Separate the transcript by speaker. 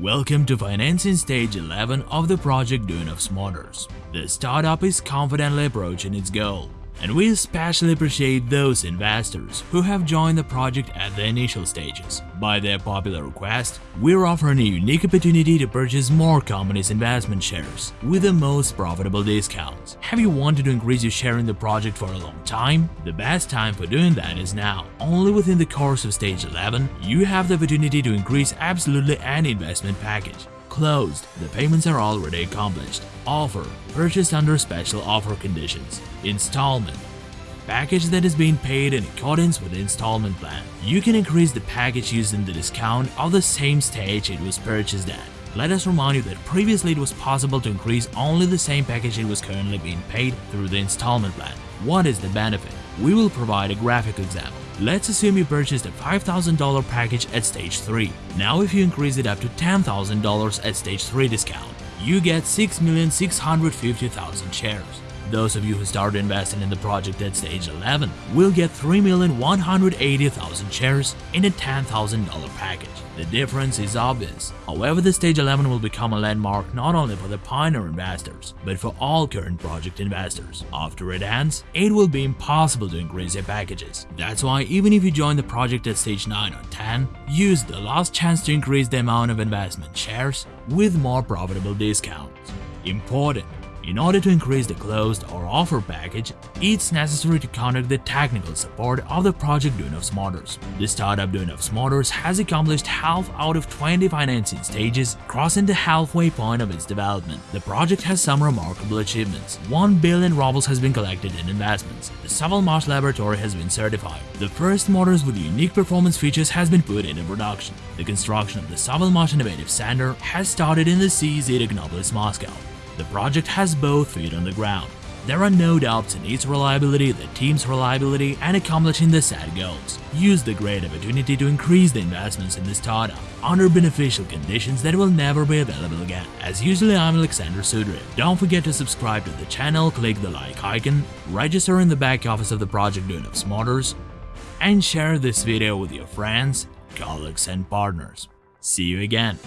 Speaker 1: Welcome to financing stage 11 of the project Duyunov's Motors. The startup is confidently approaching its goal, and we especially appreciate those investors who have joined the project at the initial stages. By their popular request, we're offering a unique opportunity to purchase more companies' investment shares with the most profitable discounts. Have you wanted to increase your share in the project for a long time? The best time for doing that is now. Only within the course of stage 11, you have the opportunity to increase absolutely any investment package closed. The payments are already accomplished. Offer. Purchased under special offer conditions. Installment. Package that is being paid in accordance with the installment plan. You can increase the package using the discount of the same stage it was purchased at. Let us remind you that previously it was possible to increase only the same package it was currently being paid through the installment plan. What is the benefit? We will provide a graphic example. Let's assume you purchased a $5,000 package at stage 3. Now if you increase it up to $10,000 at stage 3 discount, you get 6,650,000 shares. Those of you who started investing in the project at stage 11 will get 3,180,000 shares in a $10,000 package. The difference is obvious. However, the stage 11 will become a landmark not only for the pioneer investors, but for all current project investors. After it ends, it will be impossible to increase your packages. That's why even if you join the project at stage 9 or 10, use the last chance to increase the amount of investment shares with more profitable discounts. Important in order to increase the closed or offer package, it's necessary to conduct the technical support of the project Duyunov's Motors. The startup Duyunov's Motors has accomplished half out of 20 financing stages, crossing the halfway point of its development. The project has some remarkable achievements. 1 billion rubles has been collected in investments. The Sovelmash laboratory has been certified. The first motors with unique performance features has been put into production. The construction of the Sovelmash Innovative Center has started in the CZ Technopolis, Moscow. The project has both feet on the ground. There are no doubts in its reliability, the team's reliability, and accomplishing the set goals. Use the great opportunity to increase the investments in the startup under beneficial conditions that will never be available again. As usually, I'm Alexander Sudrev. Don't forget to subscribe to the channel, click the like icon, register in the back office of the project Duyunov's Motors, and share this video with your friends, colleagues, and partners. See you again.